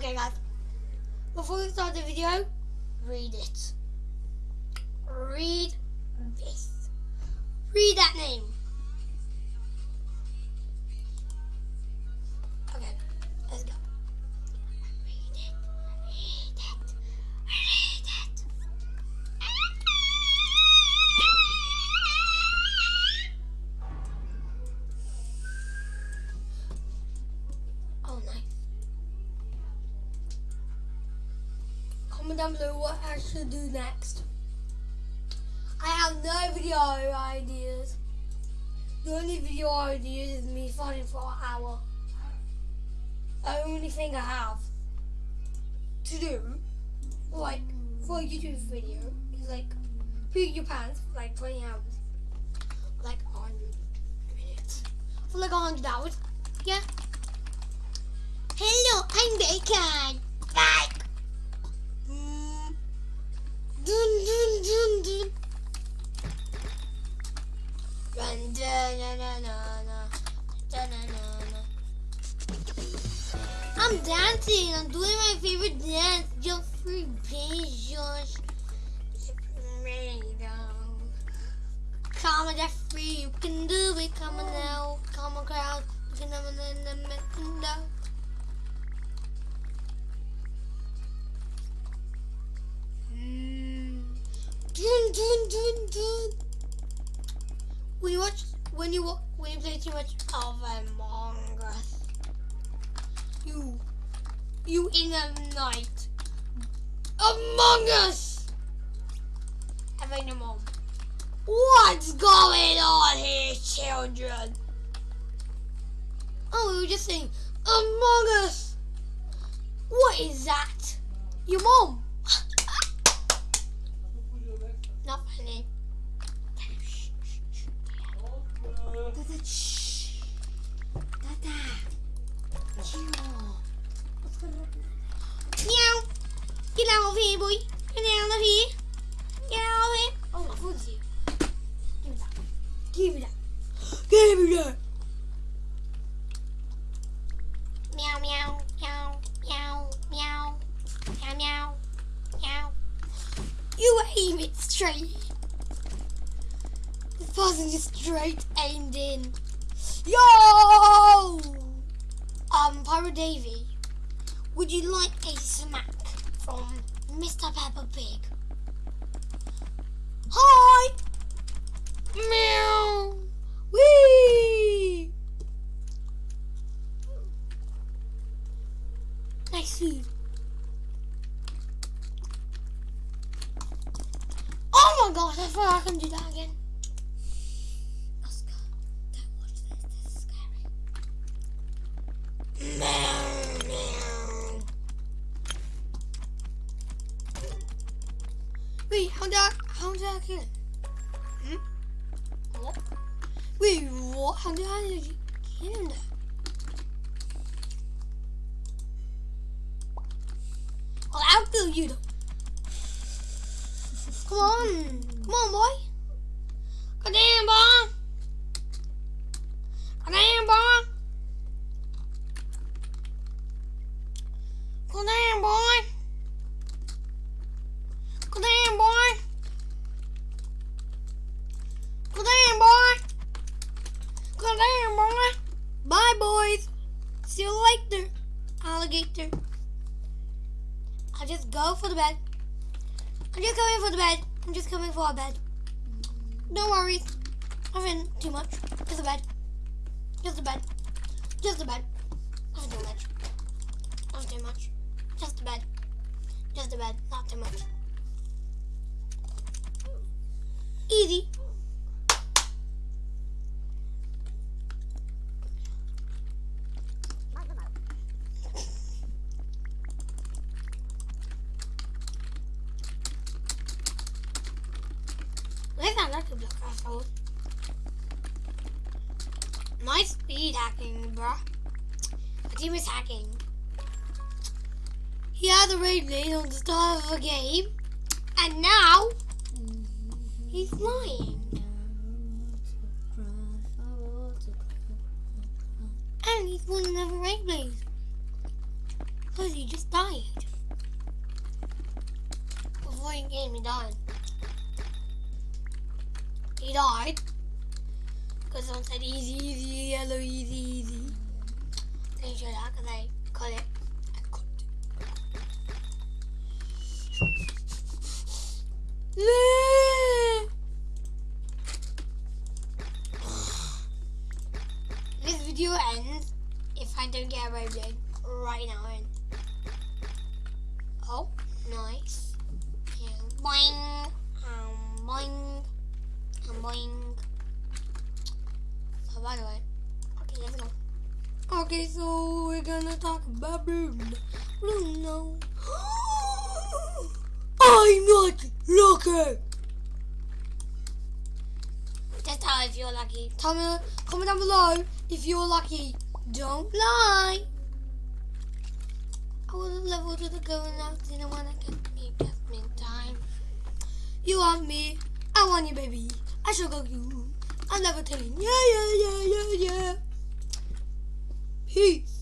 Okay, guys. Before we start the video, read it. Read this. Read that name. Down below what I should do next. I have no video ideas. The only video ideas is me fighting for an hour. The only thing I have to do, like, for a YouTube video, is like, pee your pants for like 20 hours. Like 100 minutes. For like 100 hours. Yeah. I'm dancing. I'm doing my favorite dance. Jeffrey Bezos. Come on, Jeffrey, you can do it. Come on now. Come on, crowd. You can have a now. Mm. Dun, dun, dun, dun. When you watch, when you when you play too much of Among Us, you, you in the night, Among Us. Having a mom. What's going on here, children? Oh, we were just saying Among Us. What is that? Your mom. Not funny. Of here, boy. Get out of here. Get out of here. Oh, my food's. Give me that. Give me that. Give me that. Meow, meow, meow, meow, meow, meow, meow. You aim it straight. Person just straight aimed in. Yo! Um, Pyro Davy, would you like a smack from Mr. Peppa Pig? Hi! Meow! Wee! Nice food. Oh my gosh, I thought I can Wait, how did I, how did I him? Hmm? What? Wait, what? How did I kill him there? I'll kill you though. Come on. Come on, boy. On, boy. Come on, boy. Come on, boy. Come on, boy. Come on, boy. Come on, boy. Bye, boys. See you later, alligator. I'll just go for the bed. I'm just coming for the bed. I'm just coming for a bed. Don't worry. Nothing too much. Just a bed. Just a bed. Just a bed. Nothing too much. Nothing too much. Just a bed. Just a bed. Not too much. Easy. Nice speed hacking, bruh. The team is hacking. He had the raid on the start of the game, and now he's flying. And he's won another raid blade. Because he just died. Before he came, he died. He died. Because someone said easy, easy, yellow, easy, easy. They should have, because they cut it. I cut it. This video ends if I don't get a Beyblade right now. In. Oh, nice. Yeah. Boing. Um, boing. Um, boing. By the way, okay, let's go. Okay, so we're gonna talk about Bruno. Bruno. I'm not lucky. Just tell if you're lucky. Tell me, comment down below if you're lucky. Don't lie. I would have leveled to the going out didn't want to get me just time. You want me, I want you, baby. I shall go you. I'm never telling. Yeah, yeah, yeah, yeah, yeah. Peace.